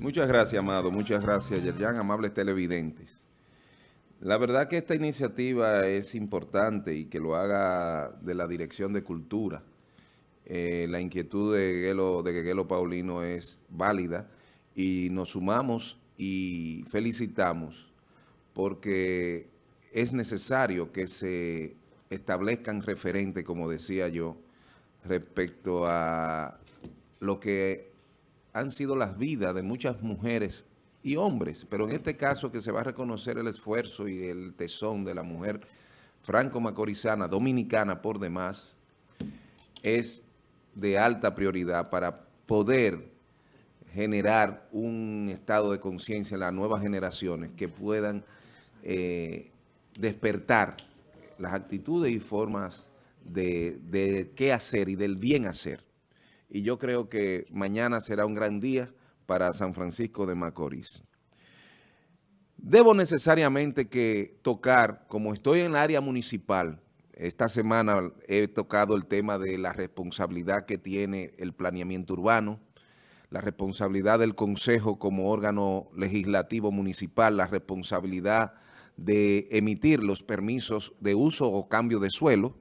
Muchas gracias, Amado. Muchas gracias, Yerjan, amables televidentes. La verdad que esta iniciativa es importante y que lo haga de la Dirección de Cultura. Eh, la inquietud de Guelo, de Guelo Paulino es válida y nos sumamos y felicitamos porque es necesario que se establezcan referentes, como decía yo, respecto a lo que han sido las vidas de muchas mujeres y hombres, pero en este caso que se va a reconocer el esfuerzo y el tesón de la mujer franco-macorizana, dominicana por demás, es de alta prioridad para poder generar un estado de conciencia en las nuevas generaciones que puedan eh, despertar las actitudes y formas de, de qué hacer y del bien hacer. Y yo creo que mañana será un gran día para San Francisco de Macorís. Debo necesariamente que tocar, como estoy en el área municipal, esta semana he tocado el tema de la responsabilidad que tiene el planeamiento urbano, la responsabilidad del Consejo como órgano legislativo municipal, la responsabilidad de emitir los permisos de uso o cambio de suelo,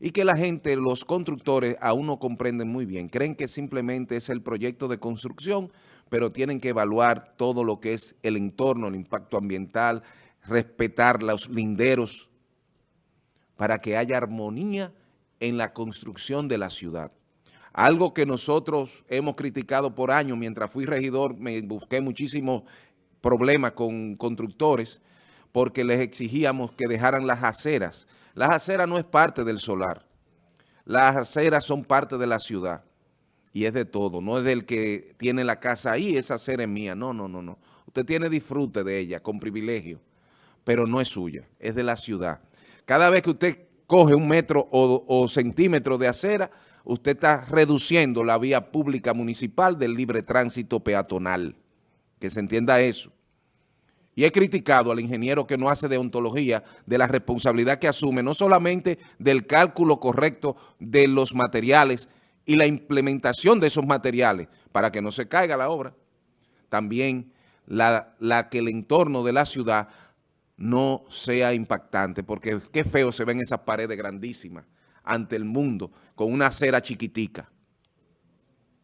y que la gente, los constructores, aún no comprenden muy bien. Creen que simplemente es el proyecto de construcción, pero tienen que evaluar todo lo que es el entorno, el impacto ambiental, respetar los linderos para que haya armonía en la construcción de la ciudad. Algo que nosotros hemos criticado por años, mientras fui regidor me busqué muchísimos problemas con constructores porque les exigíamos que dejaran las aceras las aceras no es parte del solar. Las aceras son parte de la ciudad. Y es de todo. No es del que tiene la casa ahí, esa acera es mía. No, no, no, no. Usted tiene disfrute de ella, con privilegio. Pero no es suya, es de la ciudad. Cada vez que usted coge un metro o, o centímetro de acera, usted está reduciendo la vía pública municipal del libre tránsito peatonal. Que se entienda eso. Y he criticado al ingeniero que no hace deontología de la responsabilidad que asume, no solamente del cálculo correcto de los materiales y la implementación de esos materiales para que no se caiga la obra, también la, la que el entorno de la ciudad no sea impactante, porque qué feo se ven esas paredes grandísimas ante el mundo con una acera chiquitica.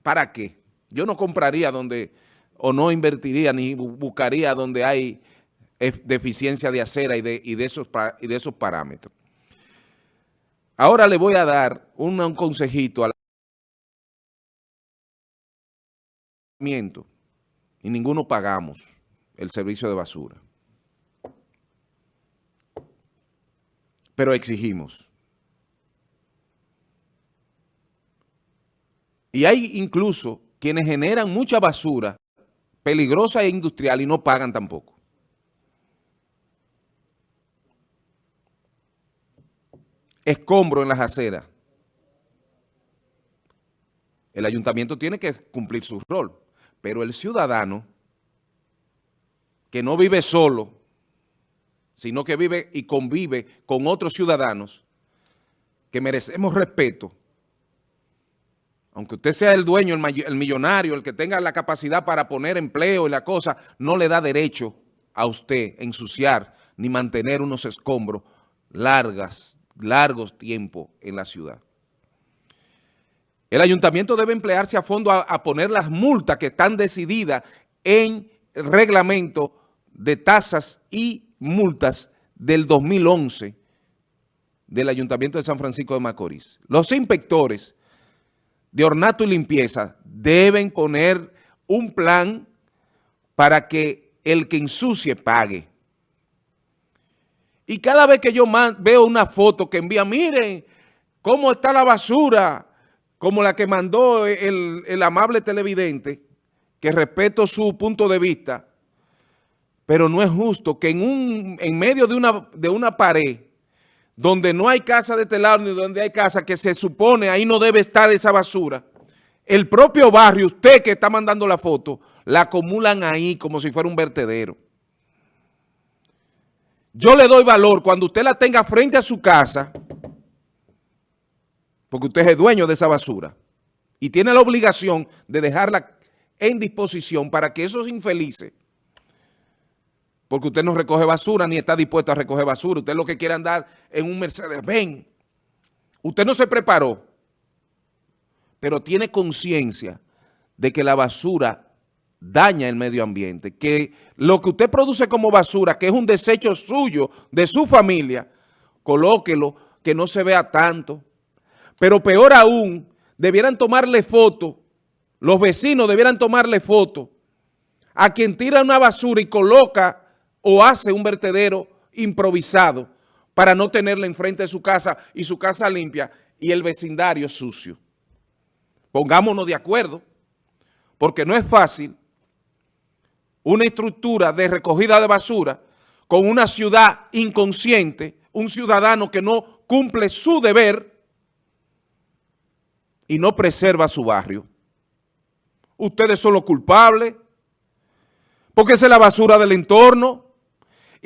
¿Para qué? Yo no compraría donde o no invertiría ni buscaría donde hay deficiencia de acera y de, esos, y de esos parámetros. Ahora le voy a dar un, un consejito al y ninguno pagamos el servicio de basura. Pero exigimos. Y hay incluso quienes generan mucha basura peligrosa e industrial y no pagan tampoco. Escombro en las aceras. El ayuntamiento tiene que cumplir su rol, pero el ciudadano que no vive solo, sino que vive y convive con otros ciudadanos, que merecemos respeto, aunque usted sea el dueño, el, millonario, el que tenga la capacidad para poner empleo y la cosa, no le da derecho a usted ensuciar ni mantener unos escombros largas, largos tiempos en la ciudad. El ayuntamiento debe emplearse a fondo a, a poner las multas que están decididas en reglamento de tasas y multas del 2011 del Ayuntamiento de San Francisco de Macorís. Los inspectores de ornato y limpieza deben poner un plan para que el que ensucie pague. Y cada vez que yo veo una foto que envía, miren cómo está la basura, como la que mandó el, amable televidente, que respeto su punto de vista, pero no es justo que en, un, en medio de una, de una pared donde no hay casa de telado ni donde hay casa que se supone ahí no debe estar esa basura, el propio barrio, usted que está mandando la foto, la acumulan ahí como si fuera un vertedero. Yo le doy valor cuando usted la tenga frente a su casa, porque usted es dueño de esa basura y tiene la obligación de dejarla en disposición para que esos infelices, porque usted no recoge basura ni está dispuesto a recoger basura, usted lo que quiere andar en un Mercedes-Benz, usted no se preparó, pero tiene conciencia de que la basura daña el medio ambiente, que lo que usted produce como basura, que es un desecho suyo, de su familia, colóquelo, que no se vea tanto. Pero peor aún, debieran tomarle foto, los vecinos debieran tomarle foto a quien tira una basura y coloca o hace un vertedero improvisado para no tenerla enfrente de su casa y su casa limpia y el vecindario sucio. Pongámonos de acuerdo, porque no es fácil una estructura de recogida de basura con una ciudad inconsciente, un ciudadano que no cumple su deber y no preserva su barrio. Ustedes son los culpables, porque es la basura del entorno.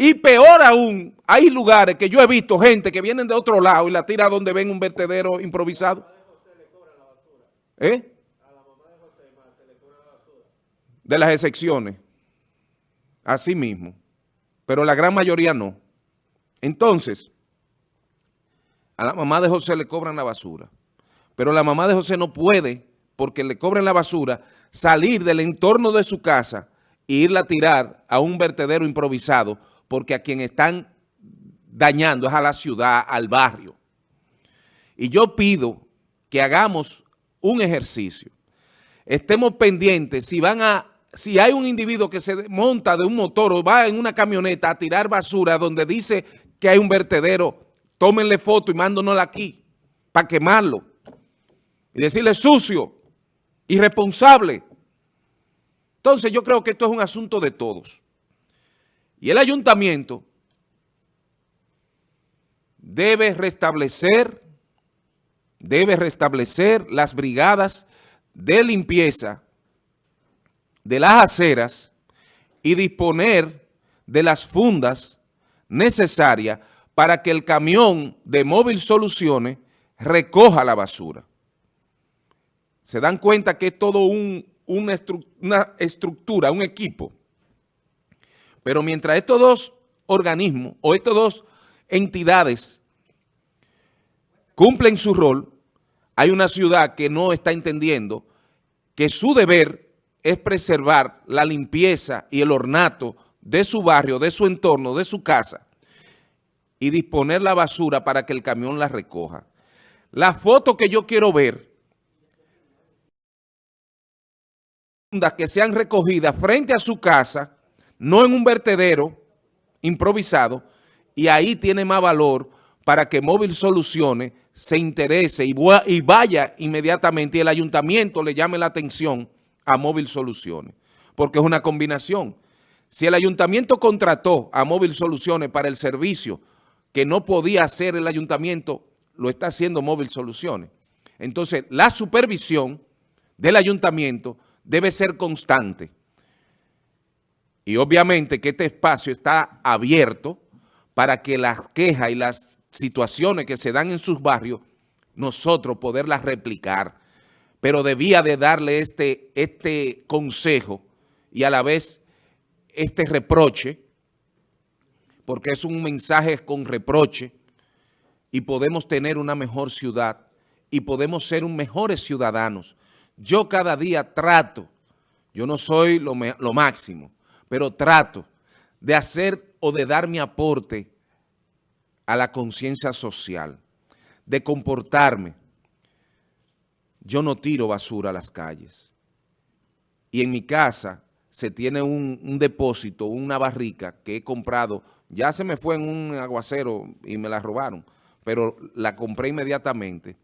Y peor aún, hay lugares que yo he visto gente que vienen de otro lado y la tira donde ven un vertedero improvisado. ¿Eh? De las excepciones. Así mismo. Pero la gran mayoría no. Entonces, a la mamá de José le cobran la basura. Pero la mamá de José no puede, porque le cobran la basura, salir del entorno de su casa e irla a tirar a un vertedero improvisado, porque a quien están dañando es a la ciudad, al barrio. Y yo pido que hagamos un ejercicio. Estemos pendientes si van a si hay un individuo que se monta de un motor o va en una camioneta a tirar basura donde dice que hay un vertedero, tómenle foto y mándonosla aquí para quemarlo. Y decirle sucio, irresponsable. Entonces yo creo que esto es un asunto de todos. Y el ayuntamiento debe restablecer, debe restablecer las brigadas de limpieza de las aceras y disponer de las fundas necesarias para que el camión de Móvil Soluciones recoja la basura. Se dan cuenta que es todo un, una, una estructura, un equipo. Pero mientras estos dos organismos o estas dos entidades cumplen su rol, hay una ciudad que no está entendiendo que su deber es preservar la limpieza y el ornato de su barrio, de su entorno, de su casa y disponer la basura para que el camión la recoja. La foto que yo quiero ver, que sean recogidas frente a su casa, no en un vertedero improvisado, y ahí tiene más valor para que Móvil Soluciones se interese y, vaya inmediatamente y el ayuntamiento le llame la atención a Móvil Soluciones, porque es una combinación. Si el ayuntamiento contrató a Móvil Soluciones para el servicio que no podía hacer el ayuntamiento, lo está haciendo Móvil Soluciones. Entonces, la supervisión del ayuntamiento debe ser constante. Y obviamente que este espacio está abierto para que las quejas y las situaciones que se dan en sus barrios, nosotros poderlas replicar pero debía de darle este, este consejo y a la vez este reproche, porque es un mensaje con reproche y podemos tener una mejor ciudad y podemos ser mejores ciudadanos. Yo cada día trato, yo no soy lo, lo máximo, pero trato de hacer o de dar mi aporte a la conciencia social, de comportarme, yo no tiro basura a las calles. Y en mi casa se tiene un, depósito, una barrica que he comprado. Ya se me fue en un aguacero y me la robaron, pero la compré inmediatamente.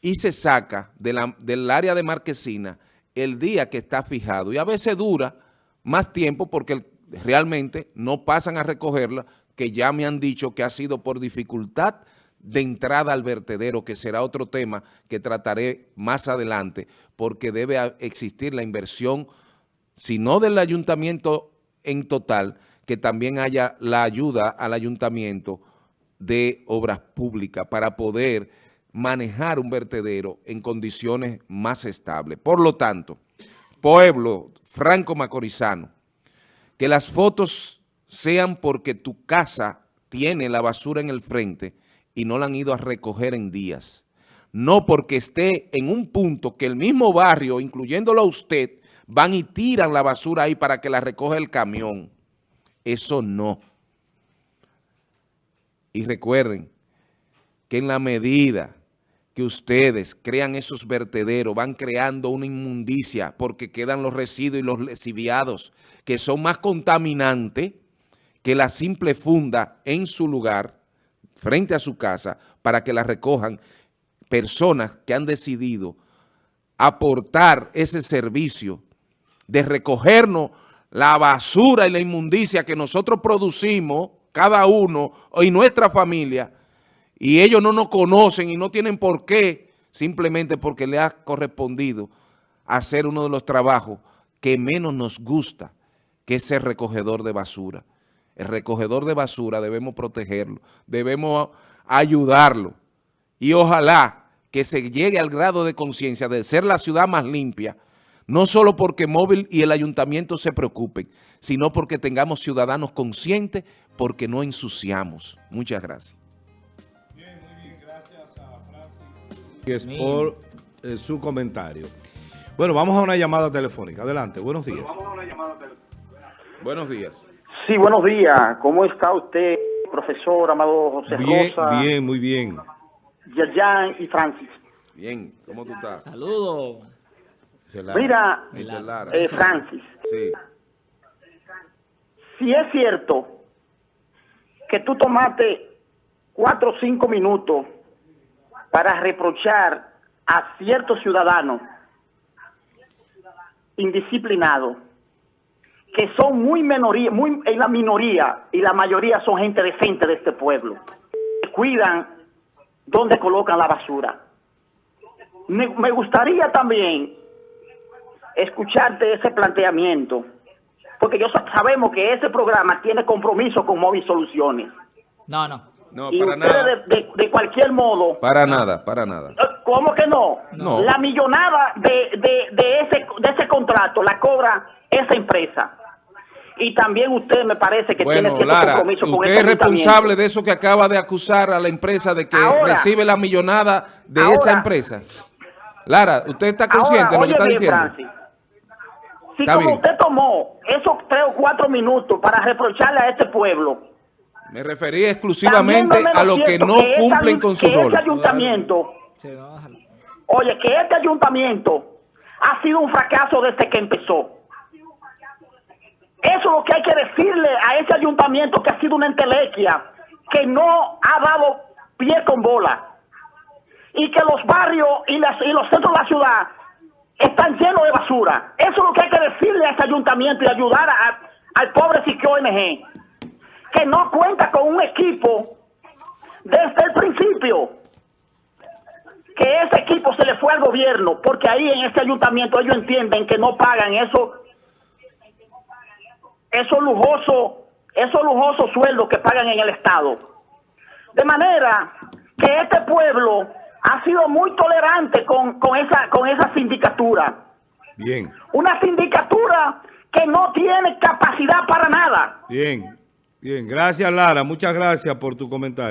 Y se saca del área de marquesina el día que está fijado. Y a veces dura más tiempo porque realmente no pasan a recogerla, que ya me han dicho que ha sido por dificultad de entrada al vertedero, que será otro tema que trataré más adelante, porque debe existir la inversión, si no del ayuntamiento en total, que también haya la ayuda al ayuntamiento de obras públicas para poder manejar un vertedero en condiciones más estables. Por lo tanto, pueblo franco macorizano, que las fotos sean porque tu casa tiene la basura en el frente y no la han ido a recoger en días. No porque esté en un punto que el mismo barrio, incluyéndolo a usted, van y tiran la basura ahí para que la recoja el camión. Eso no. Y recuerden que en la medida que ustedes crean esos vertederos, van creando una inmundicia porque quedan los residuos y los lesiviados que son más contaminantes que la simple funda en su lugar, frente a su casa, para que la recojan personas que han decidido aportar ese servicio de recogernos la basura y la inmundicia que nosotros producimos, cada uno y nuestra familia, y ellos no nos conocen y no tienen por qué, simplemente porque le ha correspondido hacer uno de los trabajos que menos nos gusta, que es ser recogedor de basura. El recogedor de basura debemos protegerlo, debemos ayudarlo y ojalá que se llegue al grado de conciencia de ser la ciudad más limpia, no solo porque Móvil y el ayuntamiento se preocupen, sino porque tengamos ciudadanos conscientes porque no ensuciamos. Muchas gracias. Por eh, su comentario. Bueno, vamos a una llamada telefónica. Adelante, buenos días. Buenos días. Sí, buenos días. ¿Cómo está usted, profesor Amado José Bien, Rosa? bien, muy bien. Yerjan y Francis. Bien, ¿cómo tú estás? Saludos. Mira, eh, Francis, Sí. si es cierto que tú tomaste cuatro o cinco minutos para reprochar a ciertos ciudadanos indisciplinados, que son muy minoría, muy en la minoría y la mayoría son gente decente de este pueblo, cuidan dónde colocan la basura. Me, gustaría también escucharte ese planteamiento, porque yo sa- sabemos que ese programa tiene compromiso con Móvil Soluciones. No, no. No, y para nada. de, de- de cualquier modo, Para nada, para nada. ¿cómo que no? No. La millonada de, de, de ese, de ese contrato la cobra esa empresa. Y también usted me parece que tiene Bueno, cierto Lara, compromiso con usted es responsable de eso que acaba de acusar a la empresa de que Ahora. recibe la millonada de Ahora. esa empresa. Lara, ¿usted está consciente Ahora, de lo que está bien, diciendo? Francis, si Está como bien. usted tomó esos tres o cuatro minutos para reprocharle a este pueblo, Me refería exclusivamente a los que no ese cumplen con su que rol. Ese ayuntamiento, oye, que este ayuntamiento ha sido un fracaso desde que empezó. Eso es lo que hay que decirle a ese ayuntamiento que ha sido una entelequia, que no ha dado pie con bola. Y que los barrios y, las- y los centros de la ciudad están llenos de basura. Eso es lo que hay que decirle a ese ayuntamiento y ayudar a- al pobre Siquio ONG, que no cuenta con un equipo desde el principio. Que ese equipo se le fue al gobierno, porque ahí en ese ayuntamiento ellos entienden que no pagan eso esos lujosos, esos lujosos sueldos que pagan en el Estado. De manera que este pueblo ha sido muy tolerante con, con esa, con esa sindicatura. Bien, Una sindicatura que no tiene capacidad para nada. bien, bien. Gracias, Lara. Muchas gracias por tu comentario.